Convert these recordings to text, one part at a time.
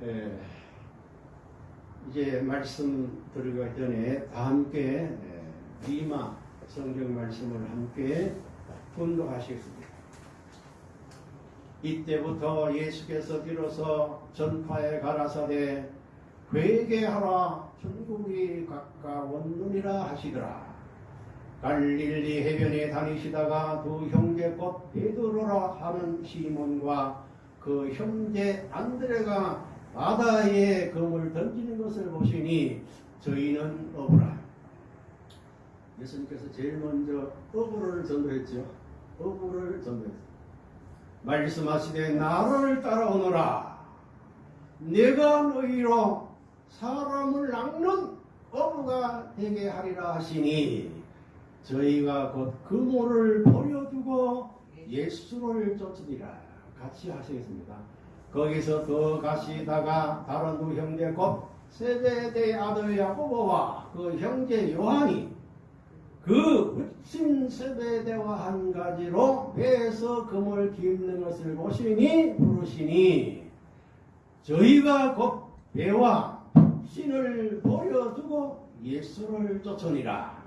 예, 이제 말씀 드리기 전에 다 함께 예, 리마 성경 말씀을 함께 분도하시겠습니다. 이때부터 예수께서 비로소 전파에 가라사대 회개하라 천국이 가까웠느니라 하시더라. 갈릴리 해변에 다니시다가 두 형제 곧 베드로라 하는 시몬과 그 형제 안드레가 바다에 금을 던지는 것을 보시니 저희는 어부라. 예수님께서 제일 먼저 어부를 전도했죠. 어부를 전도했어요. 말씀하시되 나를 따라오너라. 내가 너희로 사람을 낚는 어부가 되게 하리라 하시니 저희가 곧 그모를 버려두고 예수를 쫓으리라. 같이 하시겠습니다. 거기서 더 가시다가 다른 두 형제 곧 세베대 아들 야고보와 그 형제 요한이 그 웃친 세베대와 한 가지로 배에서 금을 깁는 것을 보시니 부르시니 저희가 곧 배와 신을 버려두고 예수를 쫓으니라.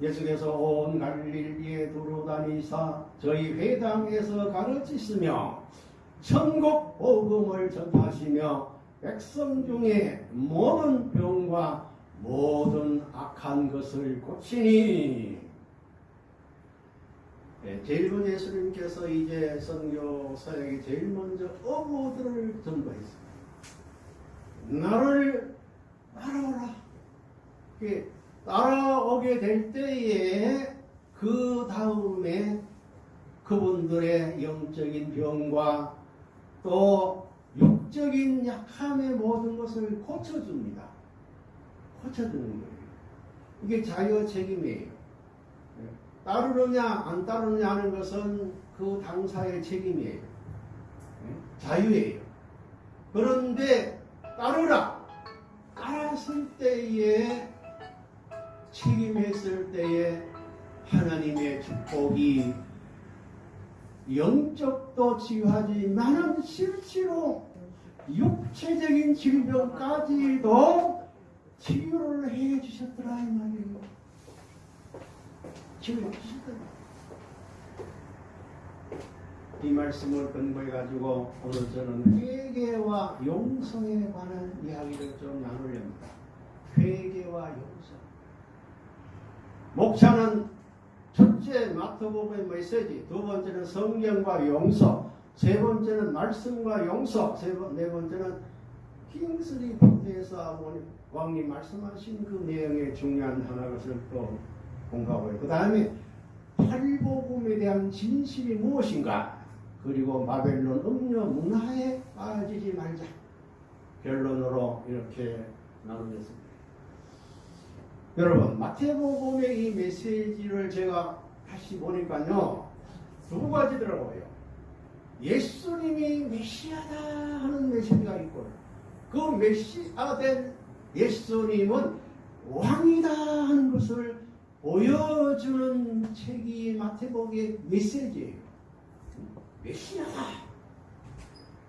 예수께서 온 갈릴리에 두루 다니사 저희 회당에서 가르치시며 천국 복음을 전하시며 백성 중에 모든 병과 모든 악한 것을 고치니 네, 제일 먼저 예수님께서 이제 선교 사역이 제일 먼저 어부들을 전도했습니다. 나를 따라오라. 따라오게 될 때에 그 다음에 그분들의 영적인 병과 또 육적인 약함의 모든 것을 고쳐줍니다. 고쳐주는 거예요. 이게 자유 책임이에요. 따르느냐 안 따르느냐 하는 것은 그 당사의 책임이에요. 자유예요. 그런데 따르라. 따랐을 때에 책임했을 때에 하나님의 축복이 영적도 치유하지만은 실제로 육체적인 질병까지도 치유를 해 주셨더라 이 말이에요. 치유해 주셨더라. 이 말씀을 근거해 가지고 오늘 저는 회개와 용서에 관한 이야기를 좀 나누렵니다. 회개와 용서. 목차는 첫째 마태복음의 메시지, 두 번째는 성경과 용서, 세 번째는 말씀과 용서, 세 번, 네 번째는 킹스리 포트에서 왕님 말씀하신 그 내용의 중요한 하나 것을 또 공부하고요. 그 다음에 팔복음에 대한 진실이 무엇인가? 그리고 마벨론 음료 문화에 빠지지 말자. 결론으로 이렇게 나누겠습니다. 여러분 마태복음의 이 메시지를 제가 다시 보니까요 두 가지더라고요. 예수님이 메시아다 하는 메시지가 있고 그 메시아된 예수님은 왕이다 하는 것을 보여주는 책이 마태복음의 메시지예요. 메시아다.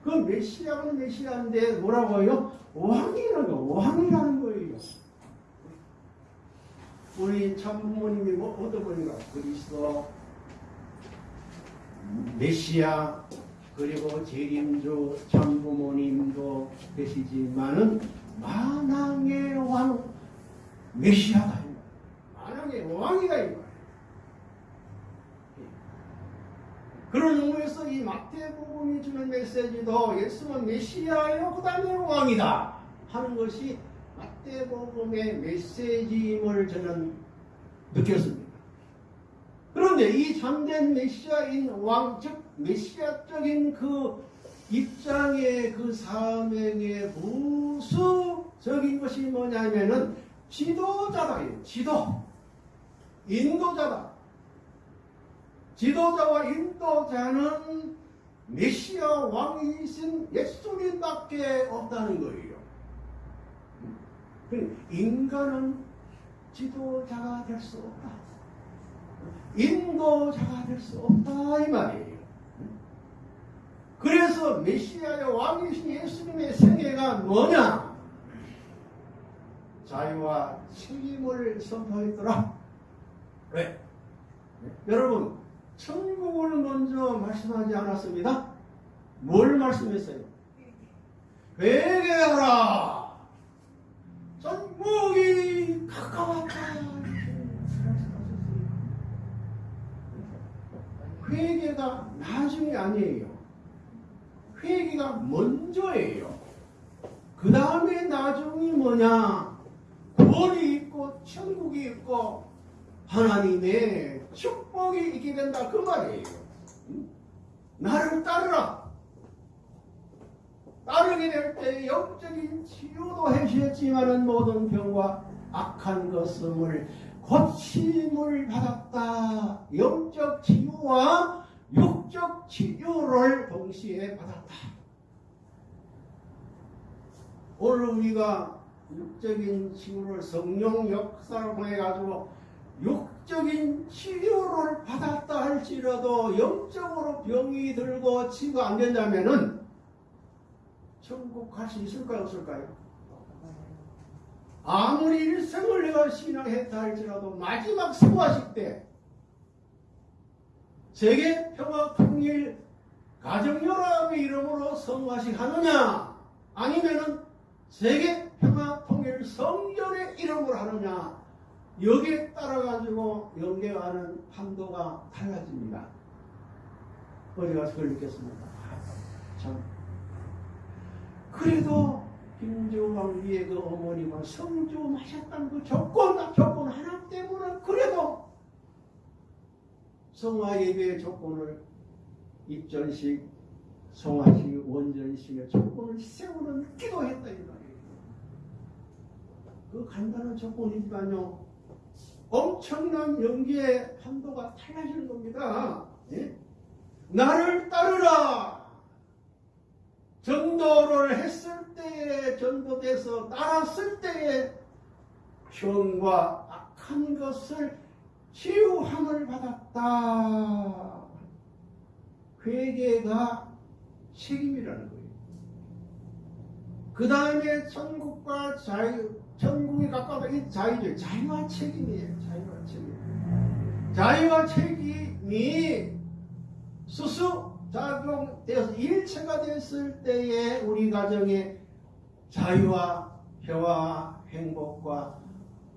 그 메시아는 메시아인데 뭐라고요? 왕이라는 거, 왕이라는 거예요. 우리 참부모님이 뭐 분인가? 그리스도, 메시아, 그리고 재림주 참부모님도 계시지만은 만왕의 왕 메시아다. 만왕의 왕이다 이 말이에요. 그런 의미에서 이 마태복음이 주는 메시지도 예수는 메시아요 그 다음에 왕이다 하는 것이 마태복음의 메시지임을 저는 느꼈습니다. 그런데 이 참된 메시아인 왕, 즉 메시아적인 그 입장의 그 사명의 부수적인 것이 뭐냐면은 지도자다. 지도. 인도자다. 지도자와 인도자는 메시아 왕이신 예수님밖에 없다는 거예요. 인간은 지도자가 될 수 없다. 인도자가 될 수 없다 이 말이에요. 그 그래서 메시아의 왕이신 예수님의 생애가 뭐냐? 자유와 책임을 선포했더라. 왜? 여러분, 천국을 먼저 말씀하지 않았습니다. 뭘 말씀했어요? 회개하라. 천국이 가까웠다. 회개가 나중이 아니에요. 회개가 먼저예요. 그 다음에 나중이 뭐냐? 구원이 있고 천국이 있고 하나님의 축복이 있게 된다 그 말이에요. 나를 따르라. 따르게 될 때 영적인 치유도 해주셨지만은 모든 병과 악한 것을 고침을 받았다. 영적 치유와 육적 치유를 동시에 받았다. 오늘 우리가 육적인 치유를 성령 역사를 통해 가지고 육적인 치유를 받았다 할지라도 영적으로 병이 들고 치유가 안 된다면은 천국 갈 수 있을까요 없을까요? 아무리 일생을 내가 신앙했다 할지라도 마지막 수화식 때 세계 평화 통일 가정연합의 이름으로 성화식 하느냐 아니면은 세계 평화 통일 성전의 이름으로 하느냐 여기에 따라 가지고 연계하는 판도가 달라집니다. 어디 가서 그걸 느꼈습니다. 참 그래도 김조왕 위에 그 어머니가 성주 마셨다는 그 조건, 조건 하나 때문에 그래도 성화 예배의 조건을 입전식, 성화식, 원전식의 조건을 세우는 기도했다 이 말이에요. 그 간단한 조건이지만요. 엄청난 연기의 판도가 달라지는 겁니다. 예? 나를 따르라. 전도를 했을 때에 전도돼서 따랐을 때에 병과 악한 것을 치유함을 받았다. 회개가 책임이라는 거예요. 그 다음에 천국과 자유, 천국이 가까운 이 자유죠. 자유와 책임이에요. 자유와 책임. 자유와 책임이 수수 작용되어서 일체가 됐을 때에 우리 가정에 자유와 평화와 행복과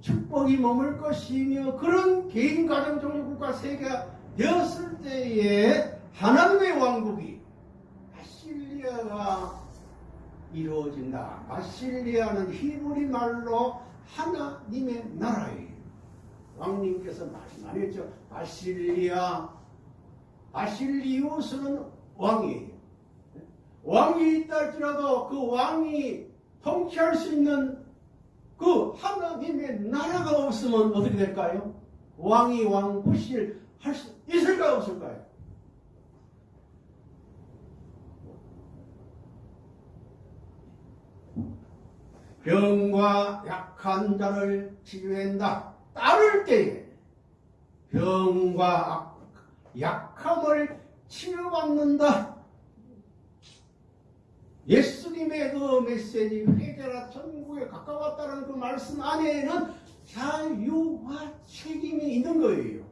축복이 머물 것이며 그런 개인 가정 종교 국가 세계가 되었을 때에 하나님의 왕국이 바실리아가 이루어진다. 바실리아는 히브리 말로 하나님의 나라예요. 왕님께서 말씀하셨죠. 바실리아 바실리우스는 왕이에요. 왕이 있다 할지라도 그 왕이 통치할 수 있는 그 하나님의 나라가 없으면 어떻게 될까요? 왕이 왕부실 할 수 있을까요? 없을까요? 병과 약한 자를 치유한다. 따를 때에 병과 약함을 치유받는다. 예수님의 그 메시지 회개라 천국에 가까웠다는 그 말씀 안에는 자유와 책임이 있는 거예요.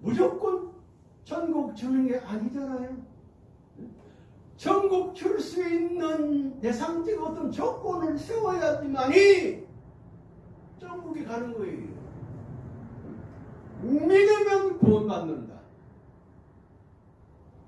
무조건 천국 주는 게 아니잖아요. 천국 줄 수 있는 대상적 어떤 조건을 세워야지만이 천국에 가는 거예요. 믿으면 구원받는다.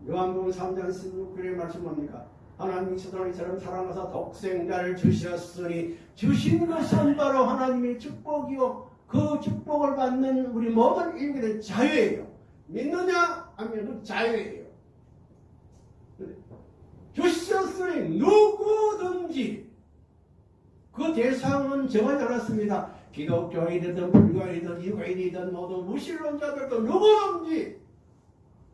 요한복음 3장 16절의 말씀 뭡니까? 하나님이 세상을 이처럼 사랑하사 독생자를 주셨으니 주신 것은 바로 하나님의 축복이요 그 축복을 받는 우리 모든 인간의 자유예요. 믿느냐 하면 자유예요. 주셨으니 누구든지 그 대상은 정하지 않았습니다. 기독교인이든 불교인이든 유교인이든 모든 무신론자들도 누구든지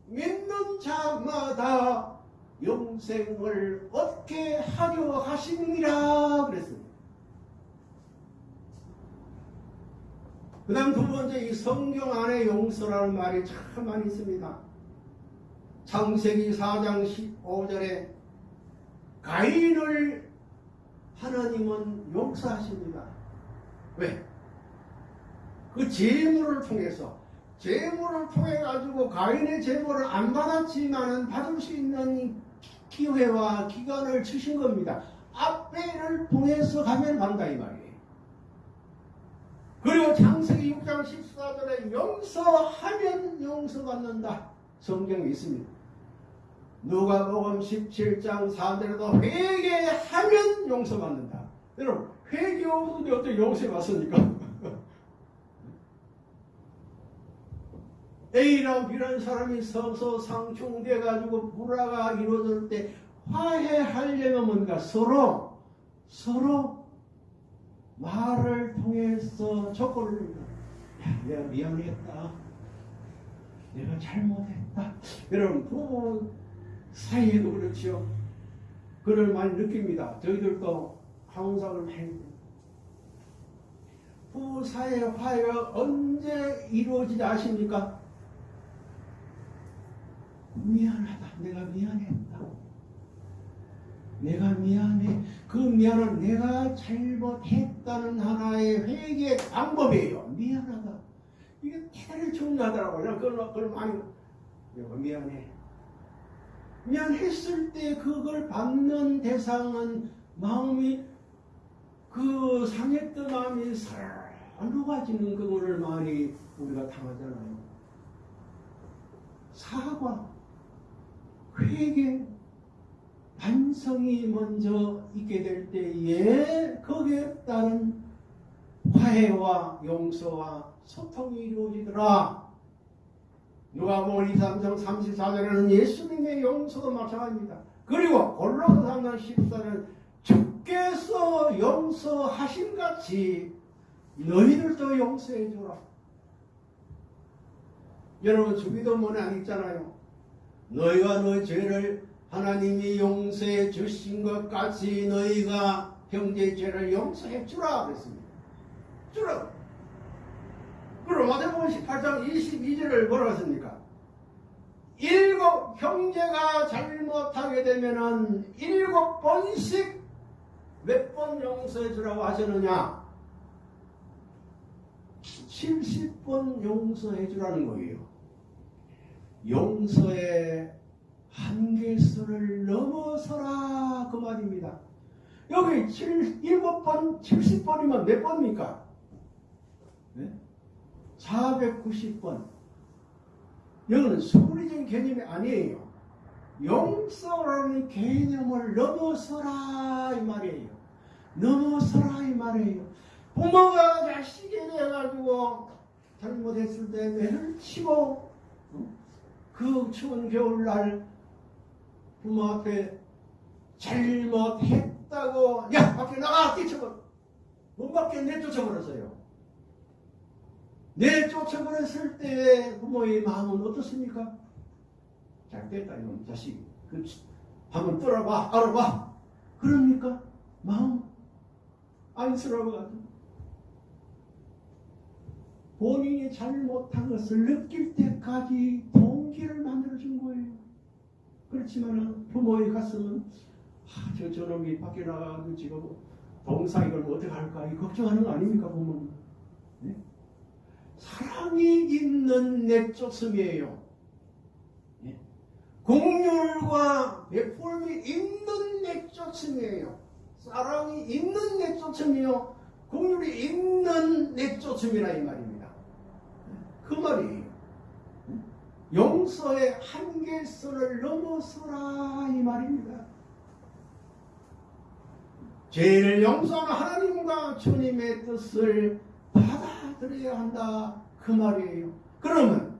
믿는 자마다 영생을 얻게 하려 하시니라 그랬습니다. 그 다음 두 번째 이 성경 안에 용서라는 말이 참 많이 있습니다. 창세기 4장 15절에 가인을 하나님은 용서하십니다. 왜? 그 재물을 통해서 재물을 통해 가지고 가인의 재물을 안 받았지만은 받을 수 있는 기회와 기간을 주신 겁니다. 앞에를 통해서 가면 받는다 이 말이에요. 그리고 창세기 6장 14절에 용서하면 용서받는다. 성경에 있습니다. 누가복음 17장 4절에도 회개하면 용서받는다. 여러분 회개 없는데 어떻게 용서받습니까? A랑 B라는 사람이 서서 상충돼 가지고 불화가 이루어질 때 화해하려면 뭔가 서로 서로 말을 통해서 조건을 야, 내가 미안했다. 내가 잘못했다. 여러분 부부 사이에도 그렇지요. 그를 많이 느낍니다. 저희들도 항상을 많이 부부 사이의 화해가 언제 이루어지지 아십니까? 미안하다. 내가 미안했다. 내가 미안해. 그 미안은 내가 잘못했다는 하나의 회개 방법이에요. 미안하다. 이게 대단히 중요하더라고요. 그걸, 그걸 많이, 내가 미안해. 미안했을 때 그걸 받는 대상은 마음이 그 상했던 마음이 살 녹아지는 그거를 많이 우리가 당하잖아요. 사과, 회개, 반성이 먼저 있게 될 때에 거기에 따른 화해와 용서와 소통이 이루어지더라. 누가복음 2, 3장 34절에는 예수님의 용서도 마찬가지입니다. 그리고 골로새 3장 14절은 주께서 용서하신 같이 너희들도 용서해 주라. 여러분 주기도문에 안 있잖아요. 너희가 너희 죄를 하나님이 용서해 주신 것 같이 너희가 형제의 죄를 용서해 주라 그랬습니다. 주라. 그럼 마태복음 18장 22절을 뭐라고 했습니까? 일곱 형제가 잘못하게 되면은 일곱 번씩 몇 번 용서해 주라고 하셨느냐? 70번 용서해 주라는 거예요. 용서의 한계선을 넘어서라 그 말입니다. 여기 7, 7번, 70번이면 몇 번입니까? 네? 490번. 여기는 수리적인 개념이 아니에요. 용서라는 개념을 넘어서라 이 말이에요. 넘어서라 이 말이에요. 부모가 자식에 대해 가지고 잘못했을 때 매를 치고 그 추운 겨울날 부모 앞에 잘못했다고 야 밖에 나가! 뛰쳐버려! 문 밖에 내쫓아버렸어요. 내쫓아버렸을 때 부모의 마음은 어떻습니까? 잘됐다 이놈 자식. 그 한번 떨어봐 알아봐. 그럽니까? 마음 안쓰러워가지고 본인이 잘못한 것을 느낄 때까지 동기를 만들어준 거예요. 그렇지만 부모의 가슴은 아, 저 저놈이 밖에 나가서 지금 동사 이걸 어떻게 할까 이 걱정하는 거 아닙니까 부모는? 네? 사랑이 있는 내쫓음이에요. 네? 공률과 베풀음이 있는 내쫓음이에요. 사랑이 있는 내쫓음이요. 공률이 있는 내쫓음이라 이 말입니다. 그 말이 용서의 한계선을 넘어서라 이 말입니다. 죄를 용서하는 하나님과 주님의 뜻을 받아들여야 한다 그 말이에요. 그러면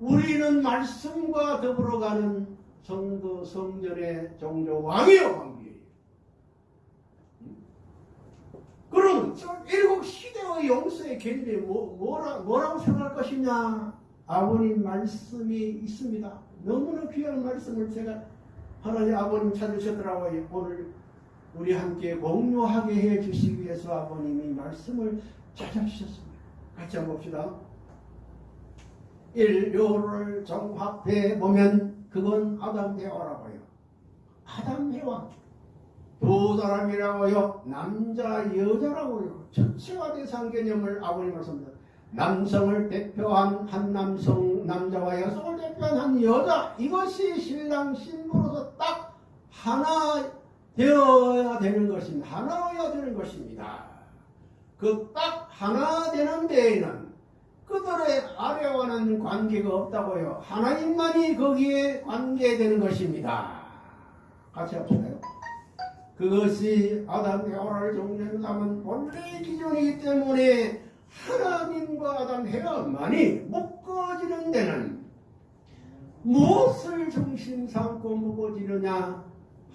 우리는 말씀과 더불어 가는 성도 성전의 종교 왕이요 왕이에요. 그럼 일곱 시대의 용서의 개념이 뭐, 뭐라, 뭐라고 생각할 것이냐? 아버님 말씀이 있습니다. 너무나 귀한 말씀을 제가 하나님 아버님 찾으셨더라고요. 오늘 우리 함께 공유하게 해 주시기 위해서 아버님이 말씀을 찾아주셨습니다. 같이 한번 봅시다. 인류를 종합해 보면 그건 아담 대화라고요. 아담 대화. 두 사람이라고요. 남자 여자라고요. 전체화 대상 개념을 아버님 말씀합니다. 남성을 대표한 한 남성 남자와 여성을 대표한 한 여자 이것이 신랑 신부로서 딱 하나 되어야 되는 것입니다. 하나여야 되는 것입니다. 그 딱 하나 되는 데에는 그들의 아래와는 관계가 없다고요. 하나님만이 거기에 관계되는 것입니다. 같이 합시다요. 그것이 아담 대화를 정리한다면 원래 기준이기 때문에 하나님과 아담 해야만이 묶어지는 데는 무엇을 중심 삼고 묶어지느냐?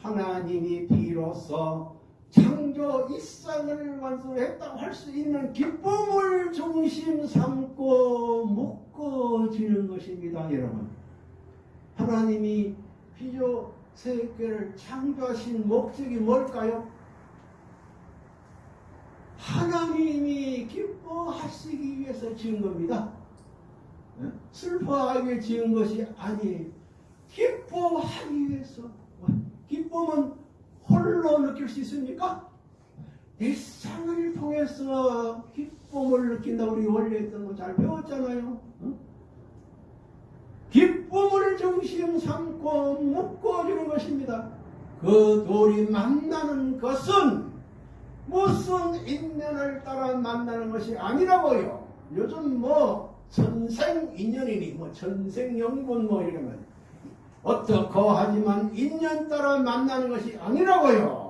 하나님이 비로소 창조 이상을 완성했다고 할 수 있는 기쁨을 중심 삼고 묶어지는 것입니다 여러분. 하나님이 피조 세계를 창조하신 목적이 뭘까요? 하나님이 기뻐하시기 위해서 지은 겁니다. 슬퍼하기 위해 지은 것이 아니에요. 기뻐하기 위해서. 기쁨은 홀로 느낄 수 있습니까? 일상을 통해서 기쁨을 느낀다 우리 원래 했던 거 잘 배웠잖아요. 기쁨을 중심 삼고 묶어주는 것입니다. 그 둘이 만나는 것은 무슨 인연을 따라 만나는 것이 아니라고요. 요즘 뭐 전생 인연이니 뭐 전생 영분 뭐 이러면 어떻고 하지만 인연 따라 만나는 것이 아니라고요.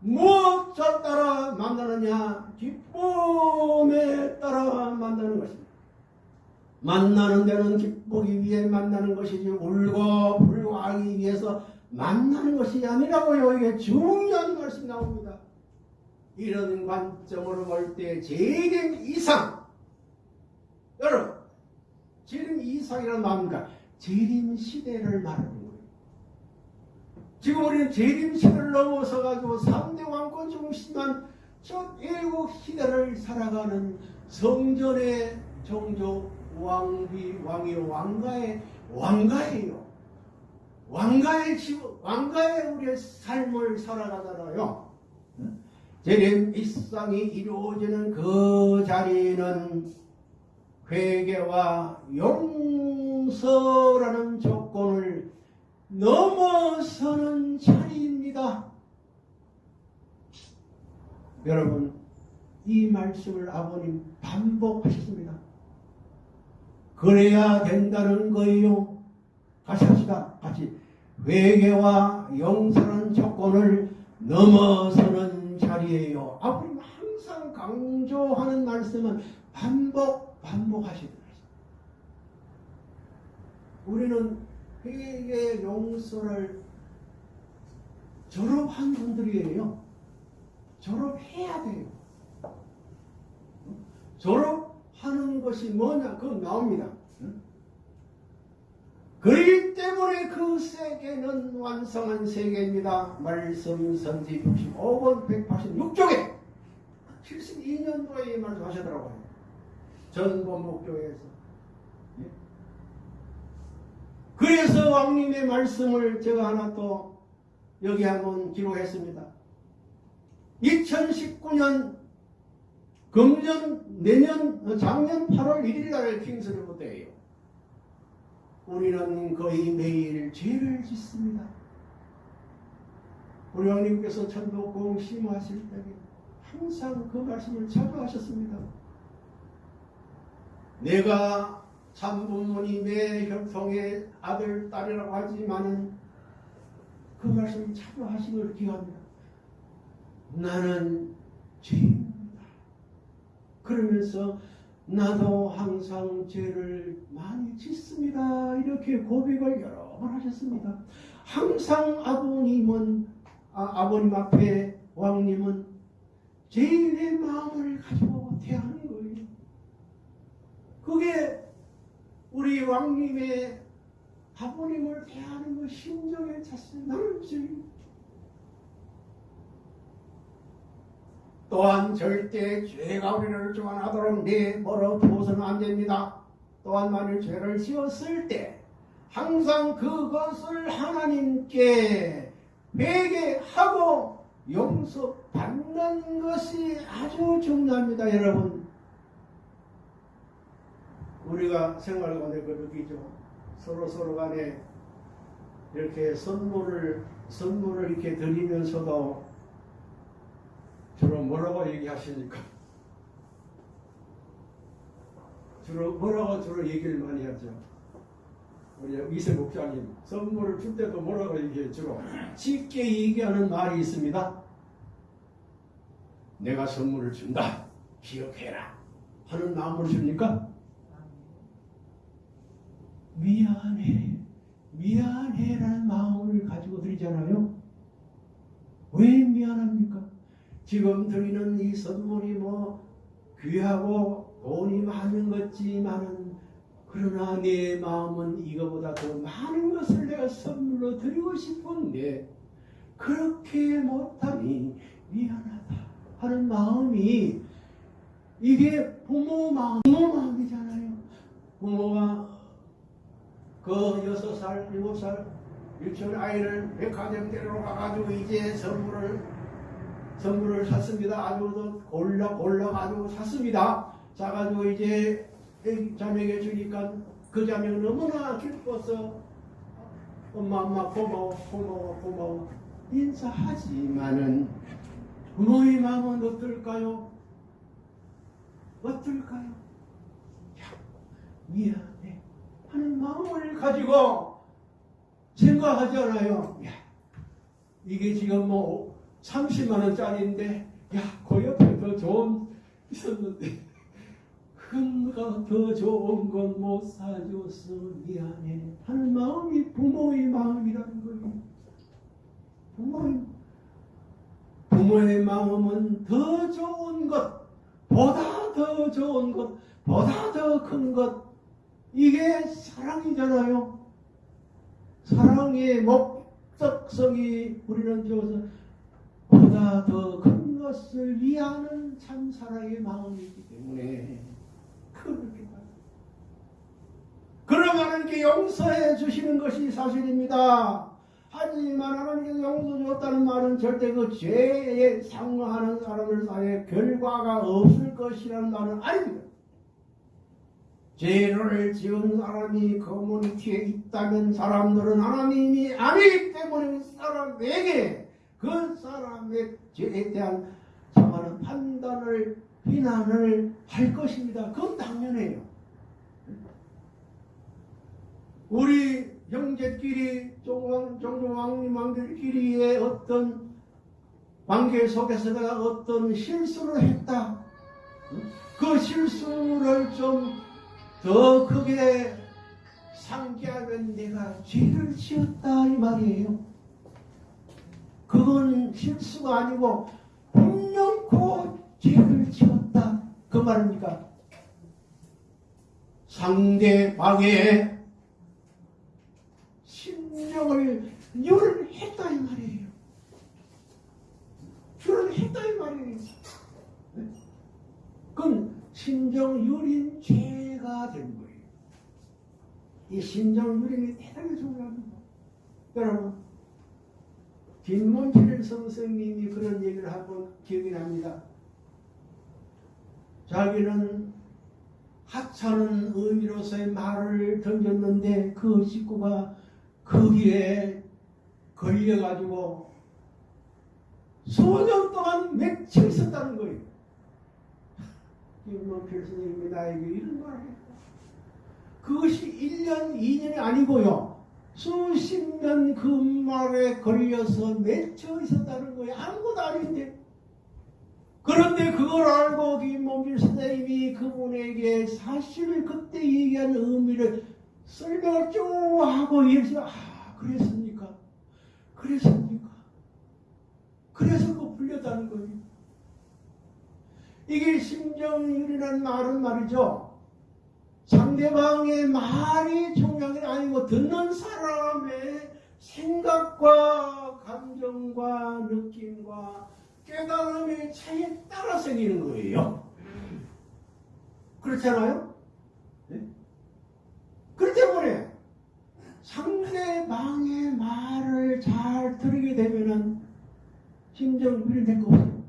무엇을 따라 만나느냐? 기쁨에 따라 만나는 것입니다. 만나는 데는 기쁘기 위해 만나는 것이지 울고 불고하기 위해서 만나는 것이 아니라고요. 이게 중요한 말씀이 나옵니다. 이런 관점으로 볼 때 재림 이상 여러분 재림 이상이란 말입니까? 재림 시대를 말하는 거예요. 지금 우리는 재림 시대를 넘어서 가지고 3대 왕권 중심한 첫 일곱 시대를 살아가는 성전의 종조 왕비 왕이 왕가의 왕가예요. 왕가의 집, 왕가의 우리의 삶을 살아가잖아요. 재림 일상이 이루어지는 그 자리는 회개와 용서라는 조건을 넘어서는 자리입니다. 여러분, 이 말씀을 아버님 반복하셨습니다. 그래야 된다는 거예요. 같이 합시다. 같이. 회개와 용서라는 조건을 넘어서는 자리예요. 아버님 항상 강조하는 말씀은 반복, 반복하시는 말씀. 우리는 회개 용서를 졸업한 분들이에요. 졸업해야 돼요. 졸업 하는 것이 뭐냐? 그건 나옵니다. 그렇기 때문에 그 세계는 완성한 세계입니다. 말씀 선지 65번 186쪽에 72년도에 말씀하시더라고요. 전범목교에서. 예? 그래서 왕님의 말씀을 제가 하나 또 여기 한번 기록했습니다. 2019년 금년 내년 작년 8월 1일 날 킹스리부터예요. 우리는 거의 매일 죄를 짓습니다. 우리 왕님께서 천도 공 심하실 때 항상 그 말씀을 자주 하셨습니다. 내가 참 부모님의 혈통의 아들, 딸이라고 하지만은 그 말씀을 하시는 기합니다. 나는 죄입니다. 그러면서 나도 항상 죄를 많이 짓습니다. 이렇게 고백을 여러 번 하셨습니다. 항상 아버님은 아, 버님 앞에 왕님은 죄인의 마음을 가지고 대하는 거예요. 그게 우리 왕님의 아버님을 대하는 그 심정의 자세 나는 죄인 또한 절대 죄가 우리를 주관하도록 내버려 두어서는 안 됩니다. 또한 만일 죄를 지었을 때 항상 그것을 하나님께 회개하고 용서받는 것이 아주 중요합니다, 여러분. 우리가 생활 가운데 그 느끼죠. 서로 서로 간에 이렇게 선물을 선물을 이렇게 드리면서도 주로 뭐라고 얘기하십니까? 주로 뭐라고 주로 얘기를 많이 하죠. 우리 이세 목사님 선물을 줄 때도 뭐라고 얘기해 주로 쉽게 얘기하는 말이 있습니다. 내가 선물을 준다. 기억해라. 하는 마음으로 줍니까? 미안해. 미안해라는 마음을 가지고 드리잖아요. 왜 미안합니까? 지금 드리는 이 선물이 뭐 귀하고 돈이 많은 것지만은 그러나 내 마음은 이거보다 더 많은 것을 내가 선물로 드리고 싶은데 그렇게 못하니 미안하다 하는 마음이 이게 부모 마음, 부모 마음이잖아요. 부모가 그 여섯 살, 일곱 살 유치원 아이를 백화점 데려가 가지고 이제 선물을 선물을 샀습니다. 아주 더 골라 골라 가지고 샀습니다. 사가지고 이제 이 자매에게 주니까 그 자매가 너무나 기뻐서 엄마 엄마 고마워 고마워 고마워 인사하지만은 부모의 마음은 어떨까요? 어떨까요? 야, 미안해 하는 마음을 가지고 생각하잖아요. 야, 이게 지금 뭐 30만 원짜리인데 야, 그 옆에 더 좋은 있었는데 그가 더 좋은 건 못 사줘서 미안해 하는 마음이 부모의 마음이라는 거예요. 부모의 부모의 마음은 더 좋은 것, 보다 더 좋은 것, 보다 더 큰 것, 이게 사랑이잖아요. 사랑의 목적성이 우리는 비로 소 보다 더 큰 것을 위하는 참 사랑의 마음이기 때문에 그렇게. 그러면 하나님께 용서해 주시는 것이 사실입니다. 하지만 하나님께서 용서 줬다는 말은 절대 그 죄에 상응하는 사람들 사이에 결과가 없을 것이라는 말은 아닙니다. 죄를 지은 사람이 커뮤니티에 있다면 사람들은 하나님이 아니기 때문에 그 사람에게 그 사람의 죄에 대한 정하는 판단을 비난을 할 것입니다. 그건 당연해요. 우리 형제끼리 종종 왕님 왕들끼리의 어떤 관계 속에서 내가 어떤 실수를 했다. 그 실수를 좀 더 크게 상기하면 내가 죄를 지었다 이 말이에요. 그건 실수가 아니고 분명코 죄를 지었다 그 말입니까? 상대방의 심령을 열했다 이 말이에요. 열했다 이 말이에요. 그건 심정 유린 죄가 된 거예요. 이 심정 유린이 대단히 중요합니다. 여러분, 김문철 선생님이 그런 얘기를 한번 기억이 납니다. 자기는 하찮은 의미로서의 말을 던졌는데 그 식구가 거기에 걸려가지고 수년 동안 맺혀 있었다는 거예요. 김문필 선생님이 나에게 이런 말을 했다. 그것이 1년, 2년이 아니고요. 수십 년 그 말에 걸려서 맺혀 있었다는 거예요. 아무것도 아닌데. 그런데 그걸 알고 김문필 선생님이 그분에게 사실 그때 얘기한 의미를 설명을 쭉 하고 얘기해서 아 그랬습니까? 그랬습니까? 그래서 그 풀렸다는 거예요. 이게 심정율이라는 말은 말이죠. 상대방의 말이 중요한 게 아니고 듣는 사람의 생각과 감정과 느낌과 깨달음의 차이에 따라 생기는 거예요. 그렇잖아요? 네? 그렇기 때문에 상대방의 말을 잘 들게 되면은 심정 위로된 거고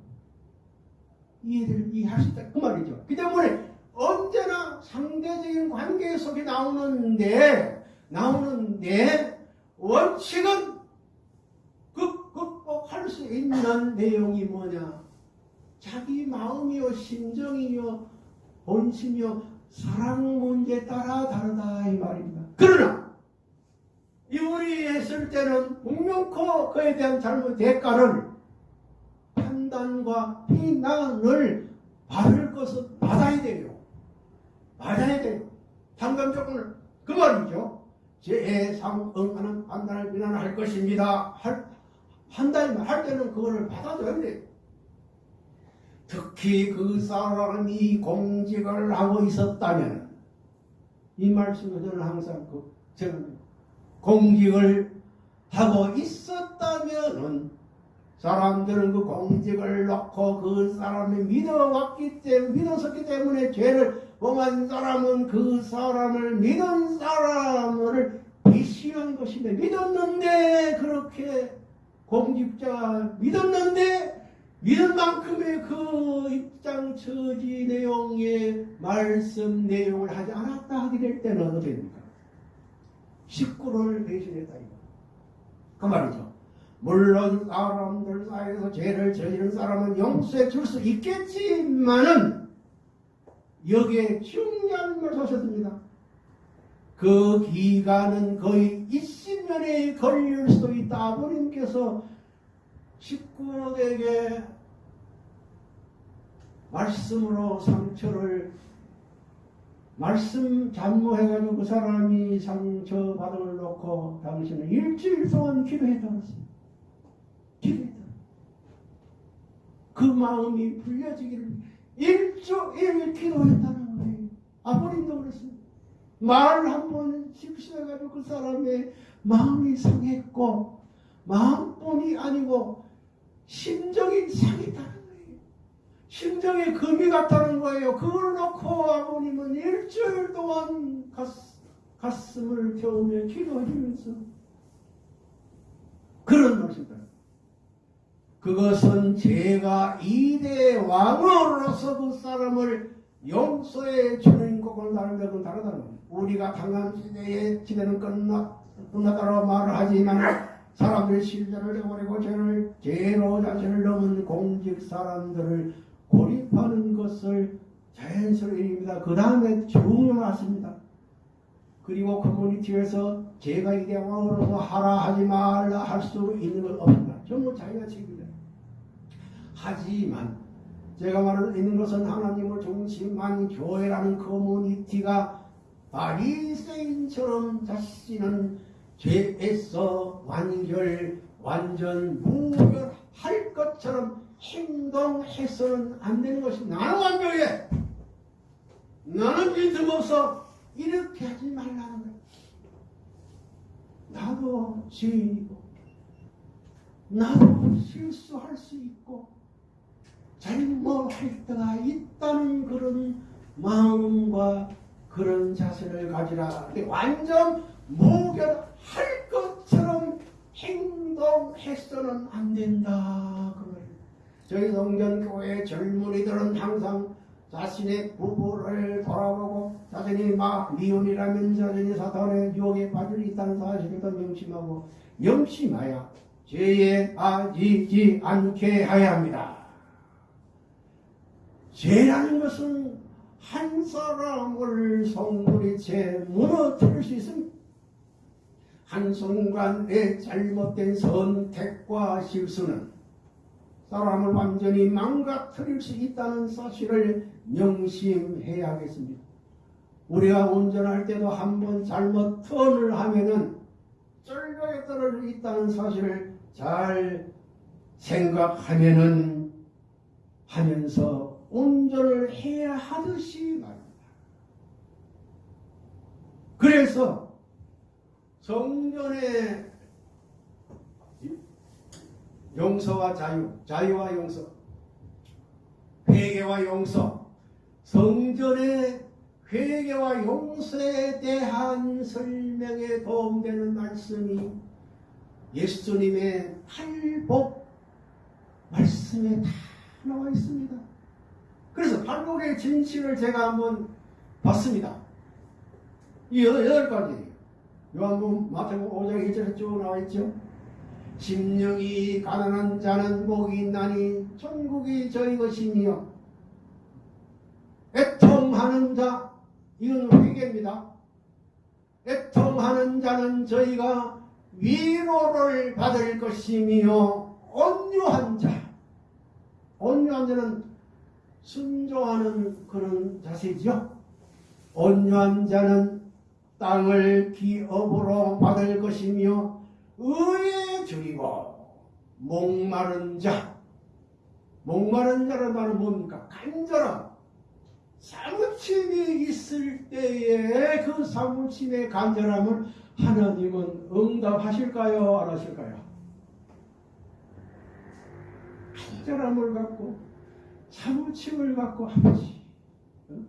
이해를 이해할 수 있다 그 말이죠. 그 때문에 언제나 상대적인 관계 속에 나오는데 나오는데 원칙은 극, 극복할 수 있는 내용이 뭐냐? 자기 마음이요 심정이요 본심이요 사랑 문제 따라 다르다 이 말입니다. 그러나 이 우리 했을 때는 분명코 그에 대한 잘못 대가를 판단과 비난을 받을 것은 받아야 돼요. 받아야 돼요. 상담 조건을 그 말이죠. 제상 응하는 판단을 비난할 것입니다. 할, 한다면 할 때는 그거를 받아줘야 돼요. 특히 그 사람이 공직을 하고 있었다면 이 말씀을 저는 항상 그 제가 공직을 하고 있었다면은 사람들은 그 공직을 놓고 그 사람을 믿어왔기 때문에 믿었었기 때문에 죄를 범한 사람은 그 사람을 믿은 사람을 비시한 것인데 믿었는데 그렇게 공직자 믿었는데 믿은 만큼의 그 입장 처지 내용의 말씀 내용을 하지 않았다 하게 될 때는 어떻게 됩니까? 식구를 배신했다 이거. 그 말이죠. 물론 사람들 사이에서 죄를 저지른 사람은 용서해 줄 수 있겠지만은 여기에 중요한 걸 하셨습니다. 그 기간은 거의 20년에 걸릴 수도 있다. 아버님께서 식구에게 말씀으로 상처를 말씀 잔모해가지고 그 사람이 상처 받음을 놓고 당신은 일주일 동안 했습니다. 기도했다. 그 마음이 풀려지기를 일주일 기도했다는 거예요. 아버님도 그랬습니다. 말 한 번 실수해가지고 그 사람의 마음이 상했고 마음뿐이 아니고 심정이 상했다는 거예요. 심정에 금이 갔다는 거예요. 그걸 놓고 아버님은 일주일 동안 가슴, 을 태우며 기도해주면서 그런 말씀입니다. 그것은 제가 이대 왕으로서 그 사람을 용서해 주는 것과 다른 것은 다르다는 겁니다. 우리가 당한 시대에 시대는 끝나, 끝났다고 말을 하지만 사람들이 실전을 해버리고 죄를 죄로 자신을 넘은 공직 사람들을 고립하는 것을 자연스러운 일입니다. 그 다음에 중요하습니다. 그리고 커뮤니티에서 제가 이대왕으로서 하라 하지 말라 할 수 있는 건 없습니다. 전부 자기가 책임입니다. 하지만 제가 말하는 있는 것은 하나님을 중심한 교회라는 커뮤니티가 바리새인처럼 자신은 죄에서 완결, 완전 무결할 것처럼 행동해서는 안 되는 것이 나는 완벽해. 나는 빈틈없어. 이렇게 하지 말라는 거야. 나도 죄인이고, 나도 실수할 수 있고, 잘못할 때가 있다는 그런 마음과 그런 자세를 가지라. 완전 무결할 것처럼 행동해서는 안 된다. 그걸 저희 성전교회 젊은이들은 항상 자신의 부부를 돌아보고 자신이 막 미혼이라면 자신이 사탄의 유혹에 빠져 있다는 사실을 더 명심하고 명심하여 죄에 빠지지 않게 하야 합니다. 죄라는 것은 한 사람을 성불이채 무너뜨릴 수 있습니다. 한순간의 잘못된 선택과 실수는 사람을 완전히 망가뜨릴 수 있다는 사실을 명심해야겠습니다. 우리가 운전할 때도 한 번 잘못 턴을 하면은 쩔게 떨어질 수 있다는 사실을 잘 생각하면은 하면서 운전을 해야 하듯이 말입니다. 그래서 성전의 용서와 자유, 자유와 용서, 회개와 용서, 성전의 회개와 용서에 대한 설명에 도움되는 말씀이 예수님의 팔복 말씀에 다 나와 있습니다. 그래서 팔복의 진실을 제가 한번 봤습니다. 이 여덟, 가지. 요한복음 마태복음 5장 1절에 쭉 나와 있죠. 심령이 가난한 자는 복이 있나니 천국이 저희 것이며 애통하는 자 이건 회개입니다. 애통하는 자는 저희가 위로를 받을 것이며 온유한 자 온유한 자는 순종하는 그런 자세죠. 온유한 자는 땅을 기업으로 받을 것이며 의에 줄이고 목마른 자 목마른 자란 말은 뭡니까? 간절함 사무침이 있을 때에 그 사무침의 간절함을 하나님은 응답하실까요? 안 하실까요? 간절함을 갖고 사무침을 갖고 아버지 응?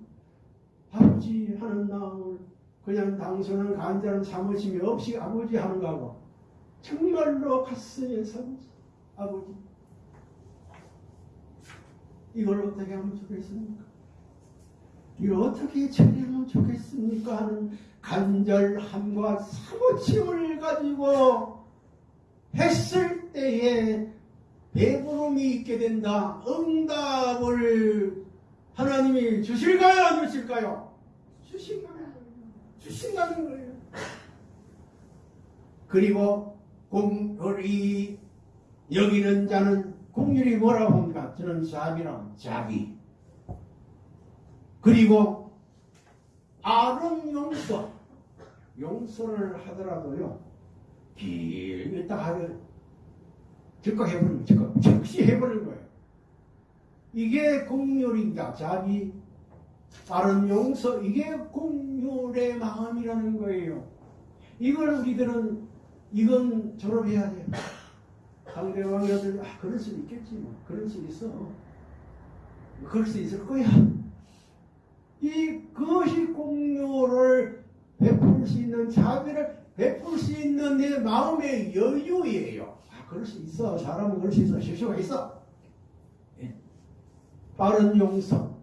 아버지 하는 마음을 그냥 당선은 간절한 사무침이 없이 아버지 하는 거하고 정말로 가슴에 사무침 아버지 이걸 어떻게 하면 좋겠습니까? 이걸 어떻게 처리하면 좋겠습니까? 하는 간절함과 사무침을 가지고 했을 때에 배부름이 있게 된다. 응답을 하나님이 주실까요? 안 주실까요? 주신다는 거예요. 주신다는 거예요. 그리고 공율이 여기는 자는 공율이 뭐라고 합니까? 저는 자비라고 자비. 그리고 아름 용서 용서를 하더라도요 길게 딱 하면 즉각 해버리는 거예요. 즉각. 즉시 해버리는 거예요. 이게 공률입니다. 자비 다른 용서 이게 공률의 마음이라는 거예요. 이걸 우리들은 이건 졸업해야 돼요. 상대방이 어들 아 그럴 수 있겠지 뭐. 그럴 수 있어. 그럴 수 있을 거야. 이 그것이 공유를 베풀 수 있는 자비를 베풀 수 있는 내 마음의 여유예요. 아, 그럴 수 있어. 사람은 그럴 수 있어. 실수가 있어. 예. 빠른 용서.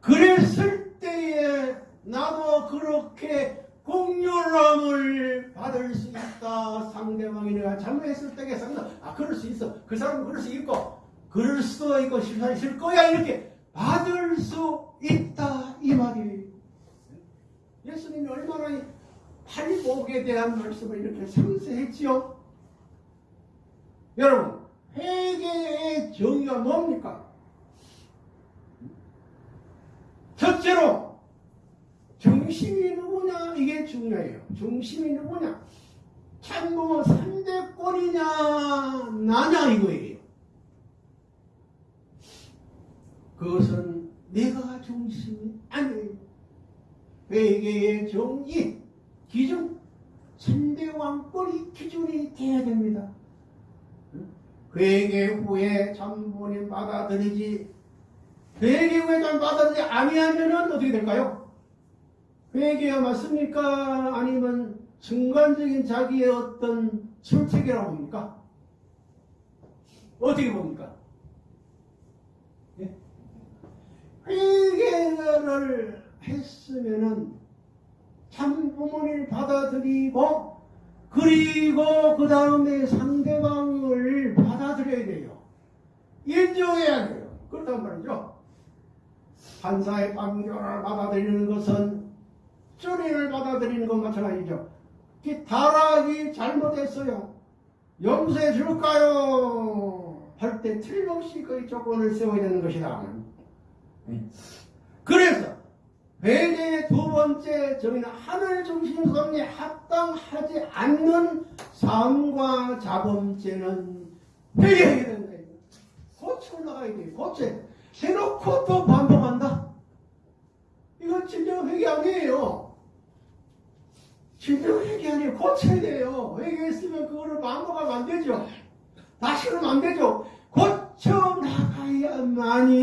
그랬을 때에 나도 그렇게 공유함을 받을 수 있다. 상대방이 내가 잘못했을 때에 상대 아 그럴 수 있어. 그 사람은 그럴 수 있고 그럴 수도 있고 실수할 거야 이렇게 받을 수 있다 이 말이에요. 예수님이 얼마나 팔복에 대한 말씀을 이렇게 상세했지요? 여러분 회개의 정의가 뭡니까? 첫째로 중심이 누구냐 이게 중요해요. 중심이 누구냐? 참고 상대권이냐 나냐 이거예요. 그것은 내가 중심이 아니에요. 회계의 정의, 기준, 선대왕권이 기준이 돼야 됩니다. 회계 후에 참본인 받아들이지 회계 후에 참 받아들이지 아니하면은 어떻게 될까요? 회계가 맞습니까? 아니면 순간적인 자기의 어떤 술책이라고 봅니까? 어떻게 봅니까? 회개를 했으면은 참 부모를 받아들이고 그리고 그 다음에 돼요. 인정해야 돼요. 그렇단 말이죠. 판사의 판결을 받아들이는 것은 주리를 받아들이는 것 마찬가지죠. 다락이 잘못했어요. 용서해 줄까요? 할 때 틀림없이 그 조건을 세워야 되는 것이다. 그래서 회개의 두 번째 정의는 하늘 중심 성에 합당하지 않는 삶과 자범죄는 회개해야 된다. 고쳐 나가야 돼. 고쳐. 해놓고 또 반복한다. 이건 진정 회개 아니에요. 진정 회개 아니에요. 고쳐야 돼요. 회개했으면 그거를 반복하면 안 되죠. 다시는 안 되죠. 고쳐 나가야만이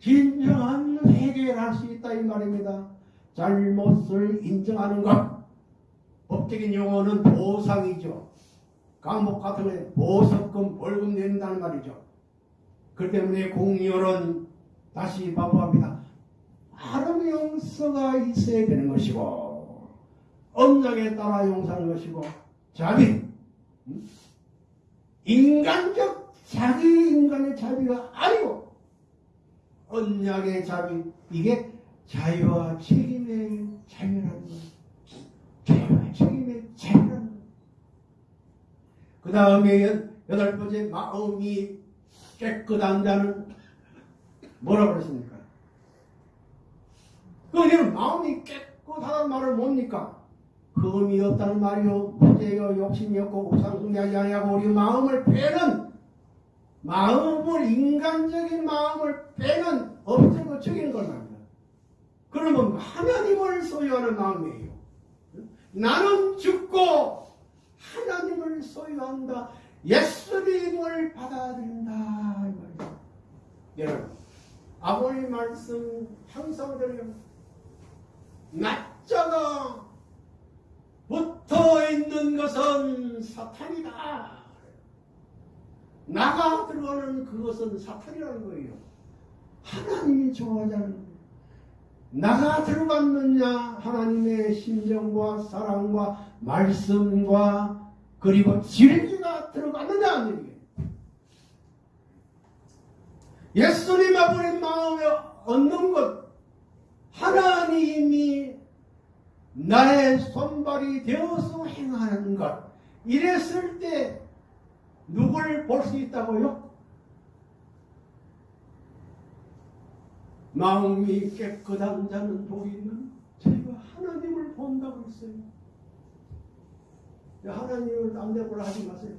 진정한 회개를 할 수 있다 이 말입니다. 잘못을 인정하는 것 법적인 용어는 보상이죠. 감옥 같은 데 보석금 벌금 낸다는 말이죠. 그 때문에 공열은 다시 반복합니다. 하름 용서가 있어야 되는 것이고 언약에 따라 용서하는 것이고 자비 음? 인간적 자기 인간의 자비가 아니고 언약의 자비 이게 자유와 책임의 자유라는 거예요. 자유와 책임의 자유라는 거예요. 그 다음에 여덟 번째 마음이 깨끗한 자는 뭐라고 그랬습니까? 그러면 마음이 깨끗하다는 말을 뭡니까? 흠이 없다는 말이요 무죄요 욕심이 없고 우상숭배하지 아니하고 우리 마음을 빼는 마음을 인간적인 마음을 빼는 없애고 죽이는 걸 말입니다. 그러면 하나님을 소유하는 마음이에요. 나는 죽고 하나님을 소유한다. 예수님을 받아들인다. 여러분, 아버님 말씀 항상 드려요. 낮자가 붙어 있는 것은 사탄이다. 나가 들어가는 그것은 사탄이라는 거예요. 하나님이 거예요. 나가 들어갔느냐 하나님의 심정과 사랑과 말씀과 그리고 진리가 들어갔느냐 하는. 예수님 아버님 마음에 얻는 것 하나님이 나의 손발이 되어서 행하는 것 이랬을 때 누굴 볼 수 있다고요? 마음이 깨끗한 자는 복이 있는 저희가 하나님을 본다고 했어요. 하나님을 남대보라 하지 마세요.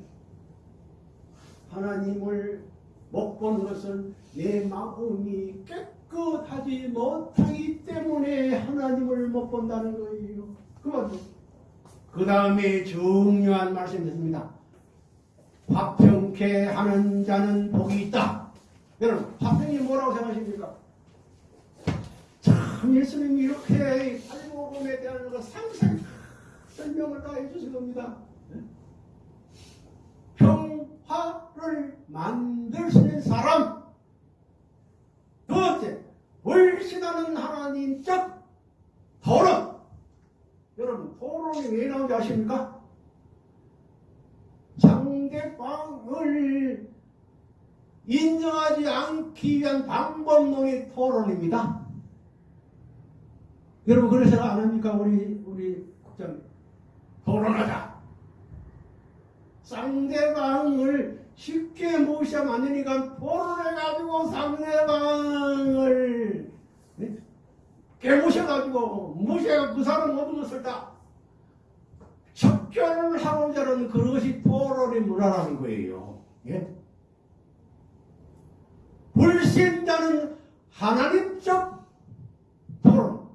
하나님을 못 본 것은 내 마음이 깨끗하지 못하기 때문에 하나님을 못 본다는 거예요. 그 다음에 중요한 말씀이 있습니다. 화평케 하는 자는 복이 있다. 여러분, 화평이 뭐라고 생각하십니까? 참, 예수님이 이렇게 팔복음에 대한 거 상세히 설명을 다 해주신 겁니다. 평 화를 있는 사람. 두 번째, 월신하는 하나님적 토론. 여러분, 토론이 왜 나오는지 아십니까? 상대방을 인정하지 않기 위한 방법론의 토론입니다. 여러분, 그래서 안 합니까? 우리, 우리 국장님. 토론하자. 상대방을 쉽게 안 되니까 토론해가지고 상대방을 네? 깨무셔가지고 무시해가지고 그 사람 모든 것을 다 척결을 하고자 하는 그것이 토론의 문화라는 거예요. 예? 불신자는 하나님적 토론,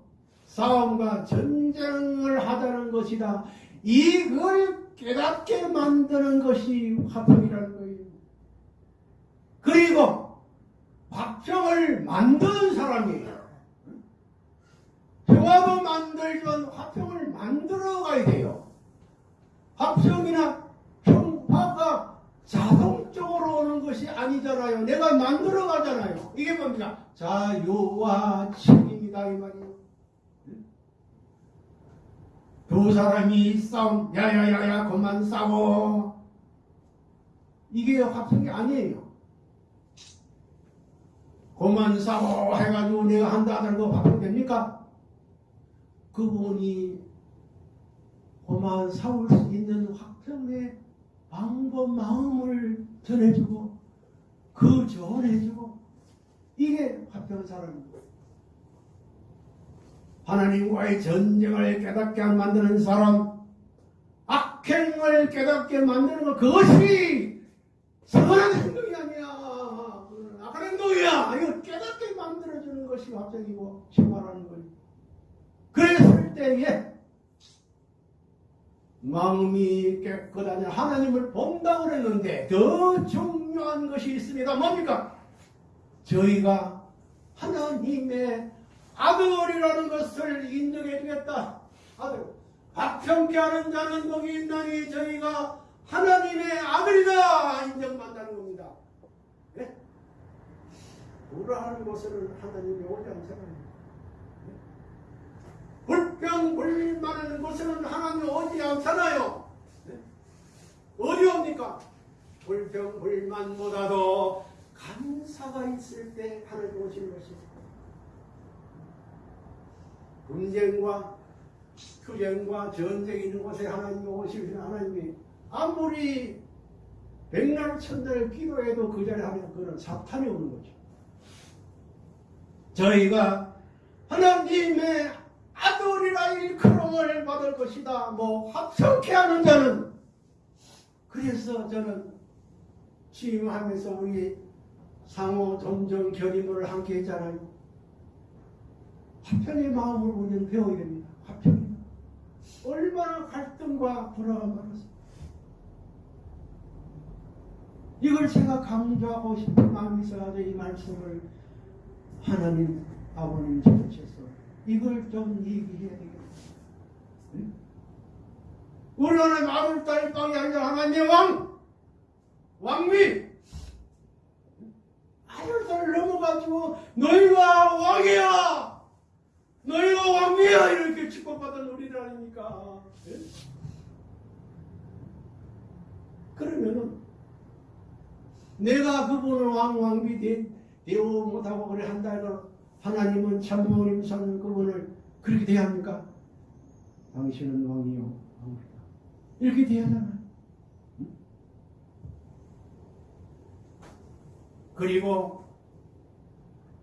싸움과 전쟁을 하자는 것이다. 이걸 깨닫게 만드는 것이 화평이라는 거예요. 그리고 화평을 만드는 사람이에요. 평화도 만들지만 화평을 만들어 가야 돼요. 화평이나 평화가 자동적으로 오는 것이 아니잖아요. 내가 만들어 가잖아요. 이게 뭡니까? 자유와 책임이다 이 말이에요. 두 사람이 싸움, 야야야야, 그만 싸워. 이게 화평이 아니에요. 그만 싸워 해가지고 내가 한다 거 화평 됩니까? 그분이 그만 싸울 수 있는 화평의 방법, 마음을 전해주고, 그 조언해주고, 이게 화평 사람입니다. 하나님과의 전쟁을 깨닫게 만드는 사람, 악행을 깨닫게 만드는 것, 그것이 선한 행동이 아니야. 악한 행동이야. 이거 깨닫게 만들어주는 것이 합작이고, 생활하는 거예요. 그랬을 때에, 마음이 깨끗하냐 하나님을 본다고 그랬는데, 더 중요한 것이 있습니다. 뭡니까? 저희가 하나님의 아들이라는 것을 인정해 주겠다. 아들. 박평케 하는 자는 복이 있나니 저희가 하나님의 아들이다 인정받는다는 겁니다. 예? 불화하는 곳에는 하나님이 오지 않잖아요. 예? 불평불만하는 곳에는 하나님이 오지 않잖아요. 예? 어디 옵니까? 불평불만보다도 감사가 있을 때 하나님 오시는 것입니다. 분쟁과 투쟁과 전쟁이 있는 곳에 하나님이 오시면 하나님이 아무리 백날 천날 기도해도 그 자리에 하면 그는 사탄이 오는 거죠. 저희가 하나님의 아들이라 일컬음을 받을 것이다. 뭐 합석해 하는 자는 그래서 저는 취임하면서 우리 상호 존중 견인을 함께 했잖아요. 화평의 마음을 우리는 배워야 됩니다. 화평. 얼마나 갈등과 불화가 많았습니까? 이걸 제가 강조하고 싶은 마음이 있어가지고 이 말씀을 하나님 아버님 전체에서 이걸 좀 얘기해야 되겠다. 응? 우리 하나님 아들 딸 빵이 아니라 하나님의 왕! 왕위! 아들 딸 넘어가지고 너희가 왕이야! 너희가 왕이야! 이렇게 축복받은 우리들 아닙니까? 예? 그러면은 내가 그분을 왕, 왕비 대, 대우 못하고 그래 한다 해도 하나님은 참모님 선 그분을 그렇게 대합니까? 당신은 왕이요. 왕이다. 이렇게 대하잖아요. 그리고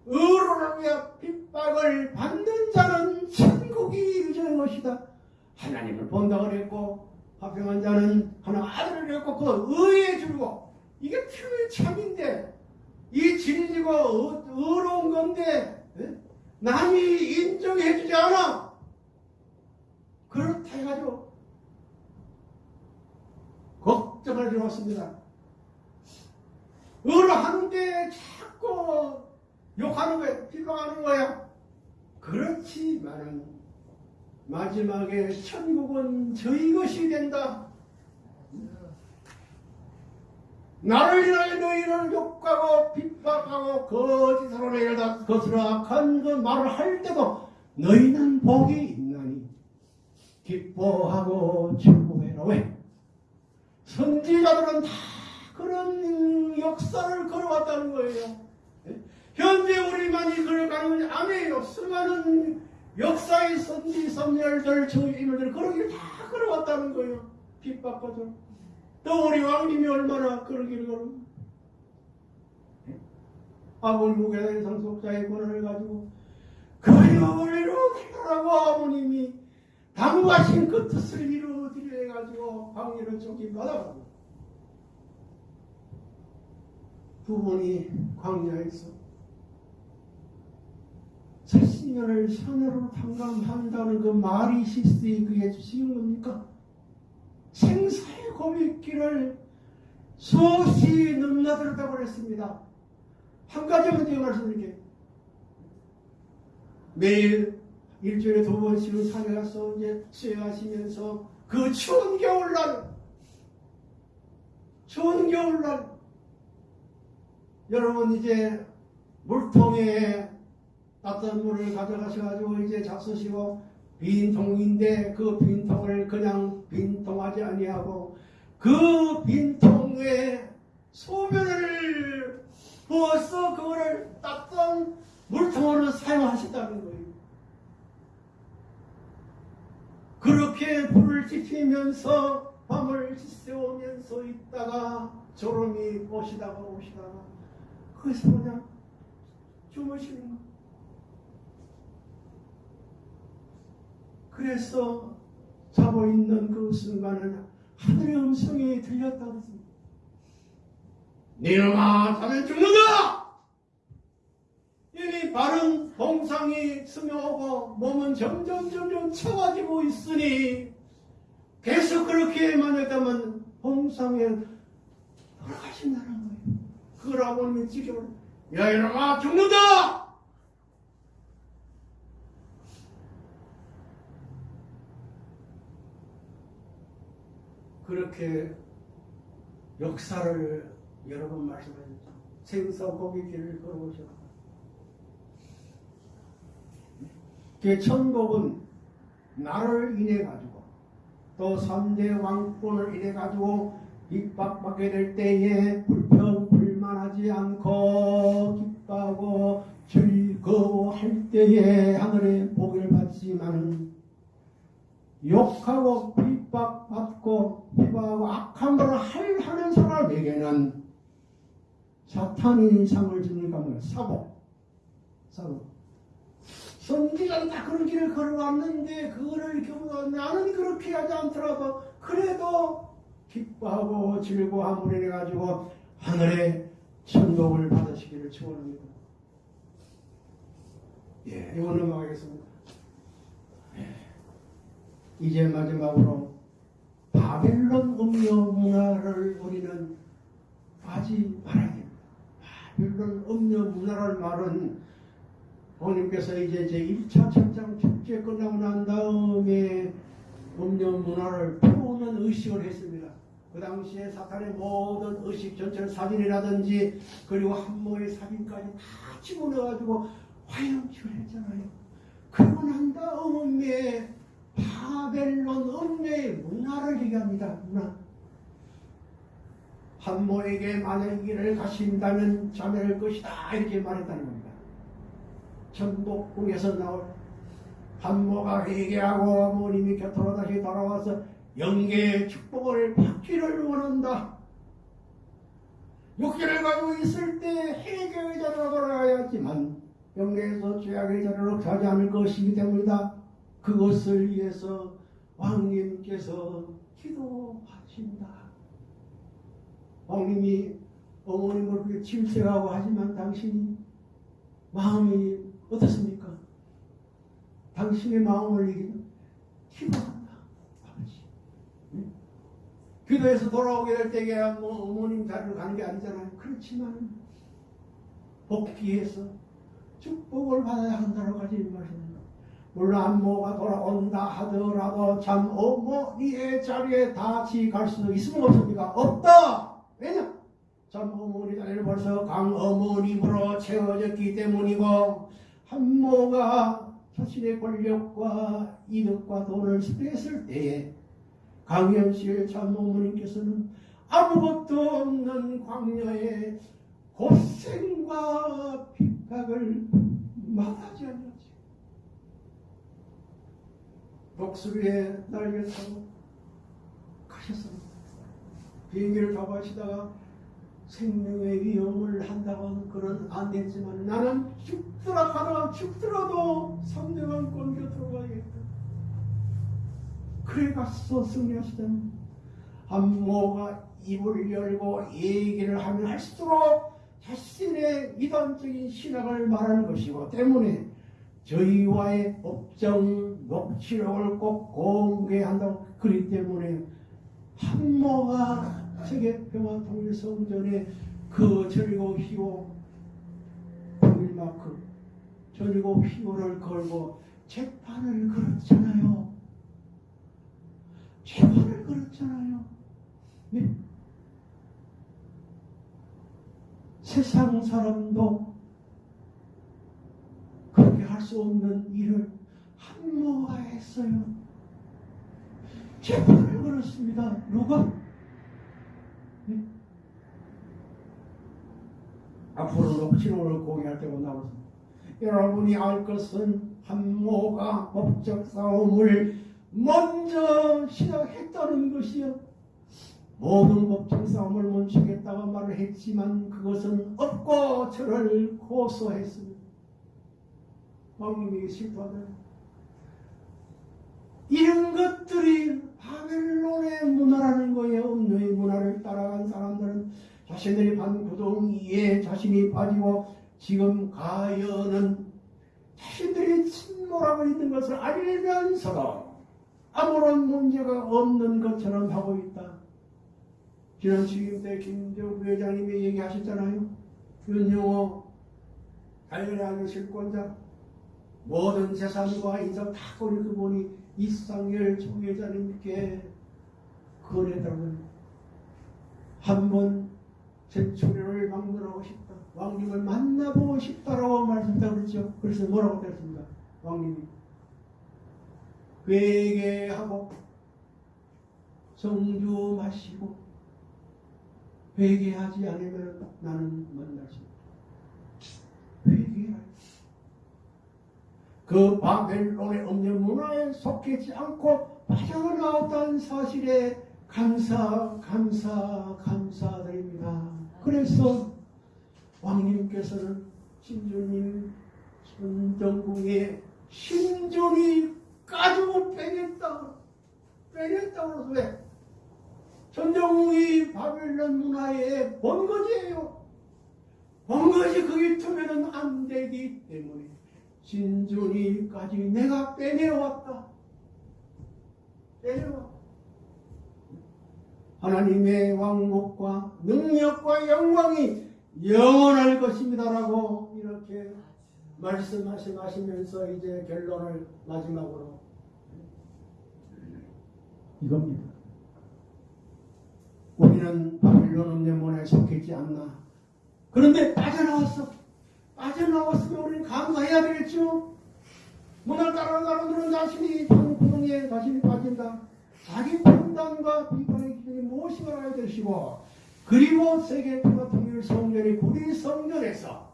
의로를 위해 핍박을 받는 자는 천국이 유전의 것이다. 하나님을 본다 그랬고 화평한 자는 하나 아들을 잃고 그 의에 주고 이게 표의 참인데 이 진리가 의- 의로운 건데 예? 남이 인정해주지 않아. 그렇다 해가지고 걱정을 들었습니다. 의로하는데 자꾸 욕하는 거야, 비방하는 거야. 그렇지만은 마지막에 천국은 저희 것이 된다. 나를 인하여 너희를 욕하고 핍박하고 거짓으로 내려다 것으로 악한 그 말을 할 때도 너희는 복이 있나니 기뻐하고 즐거워해라 왜? 선지자들은 다 그런 역사를 걸어왔다는 거예요. 예? 현재 우리만이 걸어가는 건 아니에요. 수많은 역사의 선지 선열들 저인물들 그런 길 다 걸어왔다는 거예요. 핍박거든. 또 우리 왕님이 얼마나 그런 길을 걸어. 아버님 무게의 상속자의 권한을 가지고 그리움을 이루라고 아버님이 당부하신 그 뜻을 이루어드려 해가지고 광야를 쫓기 받아가고 두 분이 광야에서 70년을 산으로 탕감한다는 그 말이 실수이 그게 쉬운 겁니까? 생사의 고백길을 수없이 넘나들었다고 그랬습니다. 한 가지만 제가 말씀드릴게요. 매일 일주일에 두 번씩은 산에 가서 이제 수행하시면서 그 추운 겨울날, 추운 겨울날, 여러분 이제 물통에 따뜻한 물을 가져가셔가지고 이제 잡수시고 빈통인데 그 빈통을 그냥 빈통하지 아니하고 그 빈통에 소변을 부어서 그거를 따뜻한 물통으로 사용하셨다는 거예요. 그렇게 불을 지피면서 밤을 지새우면서 있다가 졸음이 오시다가 오시다가 거기서 그냥 주무시는 거예요. 그래서 자고 있는 그 순간은 하늘의 음성이 들렸다 그랬습니다. 니놈아 자면 죽는다! 이미 바른 봉상이 스며오고 몸은 점점 점점 차가지고 있으니 계속 그렇게만 했다면 봉상에 돌아가신다는 거예요. 그걸 아버님이 지켜보야 이놈아 죽는다! 그렇게 역사를 여러 번 말씀하셨죠. 생선고기 길을 걸어오셨다. 그 천복은 나를 인해 가지고 또 3대 왕권을 인해 가지고 핍박받게 될 때에 불평 불만하지 않고 기뻐하고 즐거워할 때에 하늘의 복을 받지만은 욕하고 핍박받고 비방하고 악한 할 하는 사람에게는 사탄이 상을 주니까 뭐야 사고 사고 선지자는 다 그런 길을 걸어왔는데 그거를 경우 나는 그렇게 하지 않더라도 그래도 기뻐하고 즐거워함을 인해 가지고 하늘의 천국을 받으시기를 축원합니다. 예, 이거 넘어가겠습니다. 예. 이제 마지막으로 바벨론 음료 문화를 우리는 하지 말아야 됩니다. 바벨론 음료 문화를 말은 부모님께서 이제 제 1차 천장 축제 끝나고 난 다음에 음료 문화를 펴오는 의식을 했습니다. 그 당시에 사탄의 모든 의식 전체를 사진이라든지 그리고 한모의 사진까지 다 집어넣어가지고 화영식을 했잖아요. 그러고 난 다음에 바벨론 음료의 문화를 얘기합니다. 문화. 한모에게 만약 길을 가신다면 자멸할 것이다 이렇게 말했다는 겁니다. 전복궁에서 나올 한모가 회개하고 어머님이 곁으로 다시 돌아와서 영계의 축복을 받기를 원한다. 육계를 가지고 있을 때 회개의 자리로 돌아가야지만 영계에서 죄악의 자리로 가지 않을 것이기 때문이다. 그것을 위해서 왕님께서 기도하신다. 왕님이 어머님을 그렇게 질색하고 하지만 당신이 마음이 어떻습니까? 당신의 마음을 이기는 기도한다. 아버지. 응? 기도해서 돌아오게 될 때에 뭐 어머님 자리로 가는 게 아니잖아요. 그렇지만 복귀해서 축복을 받아야 한다고 하지 말씀입니다. 물론 안모가 돌아온다 하더라도 참 어머니의 자리에 다시 갈수 있으면 없습니까? 없다! 왜냐? 참 어머니 자리를 벌써 강어머님으로 채워졌기 때문이고 한모가 자신의 권력과 이득과 돈을 뺐을 때에 강현실 참 어머님께서는 아무것도 없는 광야에 고생과 핍박을 막하지 않았 지. 독수리에 날개 타고 가셨습니다. 비행기를 타고 가시다가 생명의 위험을 한다고 는 그런 안 됐지만 나는 죽더라 하나 죽더라도 삼대왕권 곁으로 가야겠다. 그래 갔어 승리하시던 한모가 입을 열고 얘기를 하면 할수록 자신의 이단적인 신학을 말하는 것이고 때문에 저희와의 법정 녹취록을 꼭 공개한다고 그렇기 때문에 한모가 세계평화 통일성전에 그 절고 휘호 통일마크 절고 휘호를 걸고 재판을 걸었잖아요. 재판을 걸었잖아요. 네? 세상 사람도 그렇게 할 수 없는 일을 한모가 했어요. 재판을 걸었습니다. 누가? 네? 앞으로 녹취록을 공개할 때가 나왔습니다. 여러분이 알 것은 한모가 법적 싸움을 먼저 시작했다는 것이요. 모든 법정 싸움을 멈추겠다고 말을 했지만 그것은 없고 저를 고소했습니다. 왕님이 실토하다. 이런 것들이 바벨론의 문화라는 거예요. 음료의 문화를 따라간 사람들은 자신들이 반 구덩 이에 자신이 빠지고 지금 가연은 자신들이 침몰하고 있는 것을 알면서도 아무런 문제가 없는 것처럼 하고 있다. 지난 취임 때 김정부 회장님이 얘기하셨잖아요. 윤영호 자연의 아들 실권자 모든 재산과 인상 다 거리 그분이 이상열 총회장님께 거래당을 한번 제 초려를 방문하고 싶다. 왕님을 만나보고 싶다라고 말씀다 그랬죠. 그래서 뭐라고 그랬습니까? 왕님이 회개하고 성주 마시고 회개하지 않으면 나는 만날 수 없다. 회개하라. 그 바벨론의 음녀 문화에 속하지 않고 빠져나왔다는 사실에 감사, 감사, 감사드립니다. 그래서 왕님께서는 신주님 선정궁의 신전이 가지고 빼냈다. 빼냈다고 해서 왜? 전정궁이 바벨론 문화의 본거지예요. 본거지 거기 두면은 안 되기 때문에 신전이까지 내가 빼내왔다. 빼내왔다. 하나님의 왕국과 능력과 영광이 영원할 것입니다라고 이렇게 말씀하시면서 이제 결론을 마지막으로 이겁니다. 우리는 바빌론 음녀문에 속했지 않나. 그런데 빠져나왔어. 빠져나왔으면 우리는 감사해야 되겠죠. 문을 따라가는 자신이 구멍에 자신이 빠진다. 자기 판단과 비판의 기준이 무엇인가 알아야 되시고 그리고 세계 평화 통일 성전의 구리 성전에서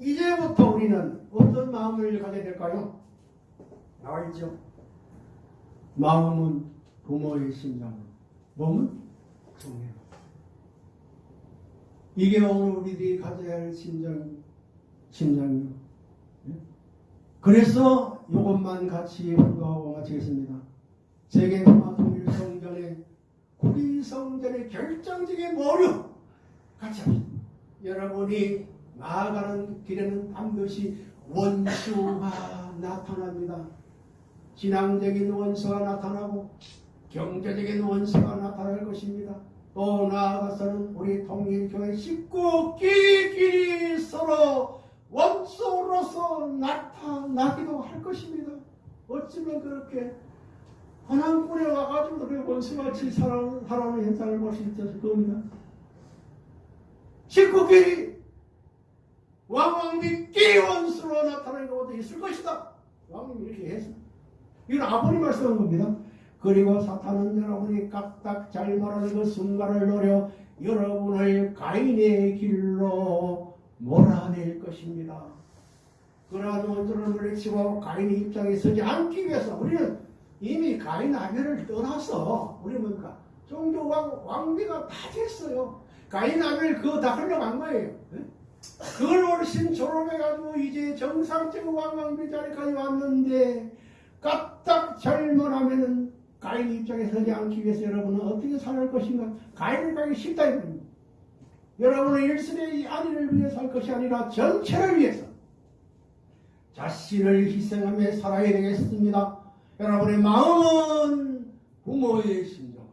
이제부터 우리는 어떤 마음을 가져야 될까요? 나와 있죠. 마음은 부모의 심장으로, 몸은 성령. 이게 오늘 우리들이 가져야 할 심장, 심장이요. 예? 그래서 이것만 같이 훈도하고 마치겠습니다. 세계 통일 성전의 구리 성전의 결정적인 모류 같이 합시다. 여러분이 나아가는 길에는 반드시 원수가 나타납니다. 신앙적인 원수가 나타나고 경제적인 원수가 나타날 것입니다. 또 나아가서는 우리 통일교회 식구끼리 서로 원수로서 나타나기도 할 것입니다. 어쩌면 그렇게 하나님뿐에 와가지고 그렇게 원수같이 살아가는 현상을 볼 수 있을 겁니다. 식구끼리 왕왕비 끼원수로 나타나는 것도 있을 것이다. 왕님이 이렇게 했어. 이건 아버님 말씀한 겁니다. 그리고 사탄은 여러분이 까딱 잘못하는 그 순간을 노려 여러분을 가인의 길로 몰아낼 것입니다. 그러한 원수를 물리치고 가인의 입장에 서지 않기 위해서 우리는 이미 가인 아벨을 떠나서 우리 뭡니까? 종교 왕, 왕비가 다 됐어요. 가인 아벨 그거 다 흘러간 거예요. 그걸 훨씬 졸업해가지고 이제 정상적 왕왕비 자리까지 왔는데 까딱 잘못하면은 가인 입장에 서지 않기 위해서 여러분은 어떻게 살아갈 것인가? 가인을 가기 싫다 이겁니다. 여러분은 일순의 아니를 위해서 할 것이 아니라 전체를 위해서 자신을 희생하며 살아야 되겠습니다. 여러분의 마음은 부모의 심정,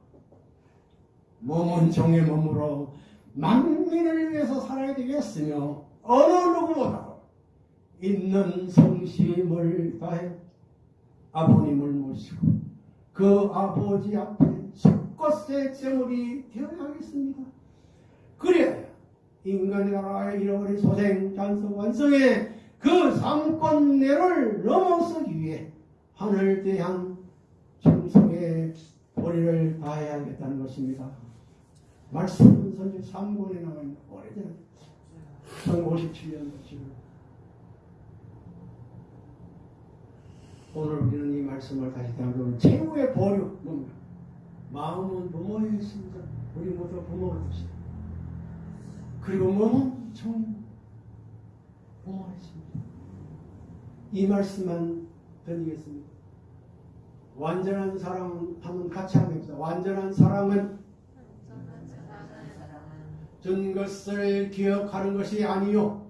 몸은 종의 몸으로 만민을 위해서 살아야 되겠으며 어느 누구보다도 있는 성심을 다해 아버님을 모시고 그 아버지 앞에 숫것의 제물이 되어야겠습니다. 그래야 인간의 나라의 잃어버린 소생, 잔성, 완성의 그 삼권내를 넘어서기 위해 하늘 대한 충성의 도리를 다해야겠다는 것입니다. 말씀은 선지 3권에 나와 있는 오래전 1057년 지금 오늘 우리는 이 말씀을 다시 담으면 최후의 보류 뭡니까? 마음은 부모의 심장 우리 모두 부모를 봅시다. 그리고 몸은 정 부모의 심장 이 말씀만 드리겠습니다. 완전한 사랑하면 같이 합니다. 완전한 사랑은 준 것을 기억하는 것이 아니요.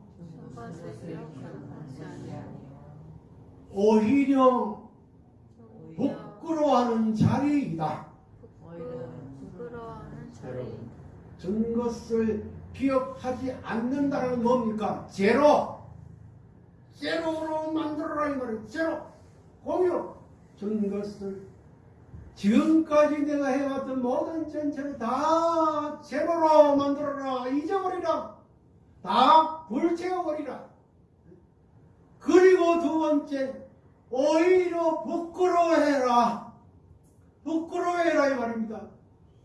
오히려 부끄러워하는 자리이다. 준 것을 기억하지 않는다는 뭡니까? 제로. 제로로 만들어라 이 말이에요. 제로. 공유. 준 것을 지금까지 내가 해왔던 모든 전체를 다 제로로 만들어라 잊어버리라 다 불태워버리라 그리고 두 번째 오히려 부끄러워해라. 부끄러워해라 이 말입니다.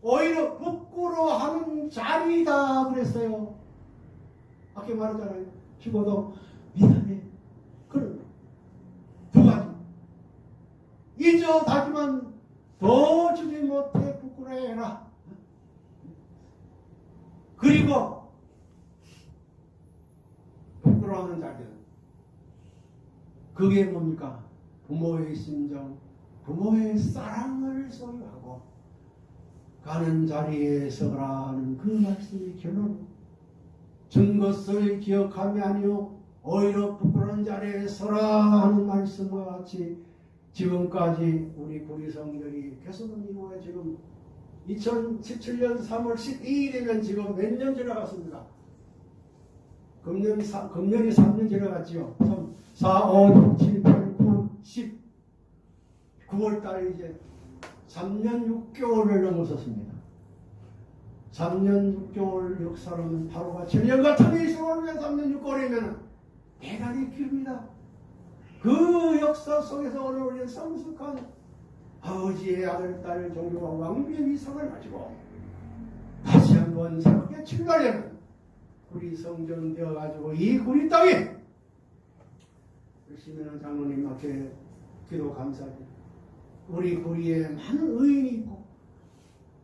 오히려 부끄러워하는 자리다 그랬어요. 아까 말했잖아요. 죽어도 미안해. 그런 두 가지. 잊어 다지만 더 주지 못해 부끄러워해라. 그리고 부끄러워하는 자들. 그게 뭡니까? 부모의 심정, 부모의 사랑을 소유하고 가는 자리에 서라는 그 말씀이 결론. 준 것을 기억함이 아니요 오히려 부끄러운 자리에 서라 하는 말씀과 같이 지금까지 우리 구리 성전이 개선은 이후에 지금 2017년 3월 12일이면 지금 몇 년 지나갔습니다. 금년이, 3, 금년이 3년 지나갔지요. 3, 4, 5, 6, 7, 8, 9, 10. 9월 달에 이제 3년 6개월을 넘어섰습니다. 3년 6개월 역사로는 바로가 7년 같은 이 세월에 3년 6개월이면 대단히 깁니다. 그 역사 속에서 오늘 우리는 성숙한 아버지의 아들, 딸, 종교와 왕비의 이상을 가지고 다시 한번 새롭게 출발하는 우리 성전 되어가지고 이 구리 땅에 열심히 하는 장로님 앞에 기도 감사합니다. 우리 구리에 많은 의인이 있고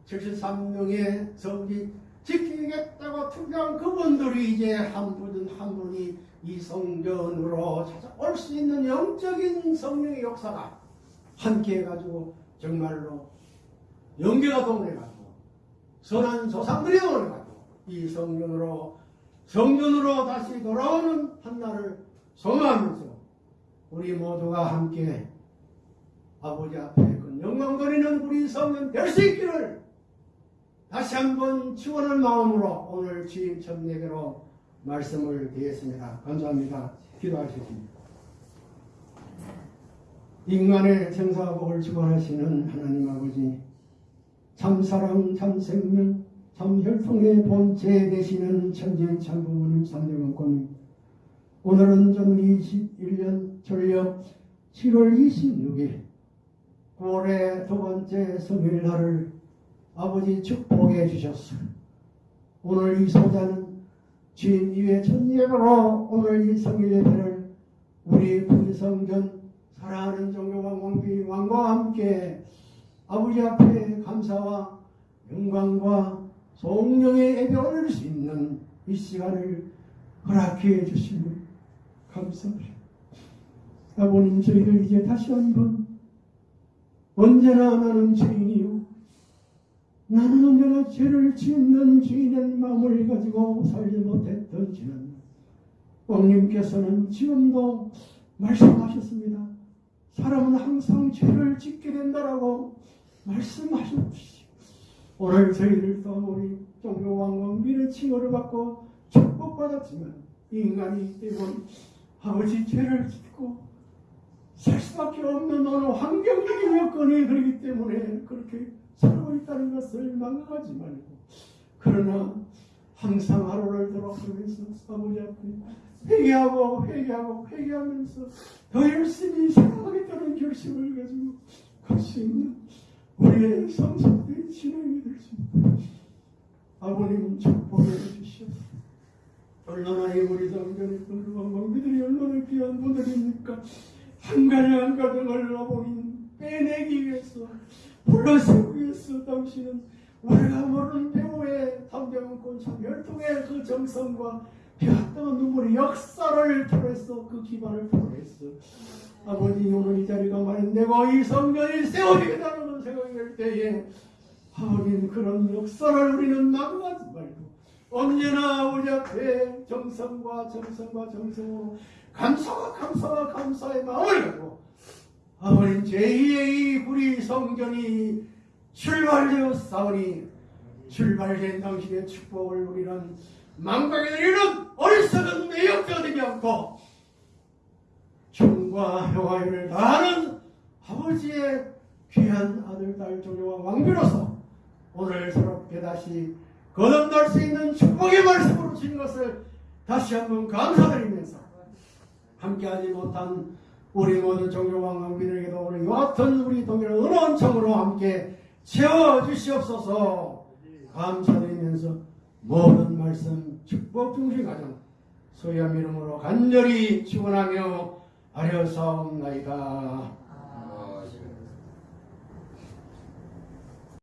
73명의 성지 지키겠다고 투표한 그분들이 이제 한 분은 한 분이 이 성전으로 찾아올 수 있는 영적인 성령의 역사가 함께 해가지고 정말로 연계가 동원해가지고 선한 조상들이 동원해가지고 이 성전으로 성전으로 다시 돌아오는 한날을 소망하면서 우리 모두가 함께 아버지 앞에 그 영광거리는 우리 성전 될수 있기를 다시 한번 축원할 마음으로 오늘 주임 천내게로 말씀을 드리겠습니다. 감사합니다. 기도하시겠습니다. 인간의 생사복을 주관하시는 하나님 아버지 참사랑 참생명 참혈통의 본체 되시는 천지의 참부모님 삼대원권님 오늘은 전 21년 전력 7월 26일 9월의 두 번째 성일날을 아버지 축복해 주셨어. 오늘 이 소자는 주인 위에 천예로 오늘 이 성일 예배를 우리 분성전 사랑하는 종교왕 왕비 왕과 함께 아버지 앞에 감사와 영광과 성령의 예배 올릴 수 있는 이 시간을 허락해 주시니 감사합니다. 아버님 저희들 이제 다시 한번 언제나 나는 죄인이요 나는 언제나 죄를 짓는 주인의 마음을 가지고 살지 못했던 지는 왕님께서는 지금도 말씀하셨습니다. 사람은 항상 죄를 짓게 된다라고 말씀하셨듯이 오늘 저희들도 우리 종교왕왕비의 칭호를 받고 축복받았지만 인간이 때문 아버지 죄를 짓고 살 수밖에 없는 어느 환경적인 여건이 그렇기 때문에 그렇게 살고 있다는 것을 망각하지 말고. 그러나 항상 하루를 돌아보면서 아버지 앞에 회개하고 회개하고 회개하면서 더 열심히 생각하겠다는 결심을 가지고 갈 수 있는 우리의 성숙된 진행이 될 수 있도록 아버님 축복해 주시옵소서 얼마나 이 우리 성전의 왕왕비들이 얼마나 귀한 분들입니까? 한 가지 한 가정을 아버님 빼내기 위해서 불러세우기 위해서 당신은 우리가 모르는 배우의 담대한권 참열통의 그 정성과 피었던 눈물의 역사를 통해서 그 기반을 통해서 아버지 오늘 이 자리가 마련되고 이 성전이 세워지겠다는 생각이 들 때에 아버님 그런 역사를 우리는 낙오하지 말고 언제나 우리 앞에 정성과 정성과 정성으로 감사와 감사와 감사의 마음을 갖고 아버님 제2의 이 우리 성전이 출발되었사오니 출발된 당신의 축복을 우리는 망각에 이르는 어리석은 매역자가 되지 않고 충과 평화를 다하는 아버지의 귀한 아들, 딸, 조교와 왕비로서 오늘 새롭게 다시 거듭날 수 있는 축복의 말씀으로 주신 것을 다시 한번 감사드리면서 함께하지 못한 우리 모든 종교왕 왕비들에게도 오늘 이와 같은 우리 동일한 은원 청으로 함께 채워주시옵소서 감사드리면서 모든 말씀 축복 중심 가정 소유함 이름으로 간절히 축원하며 아뢰어사옵나이다.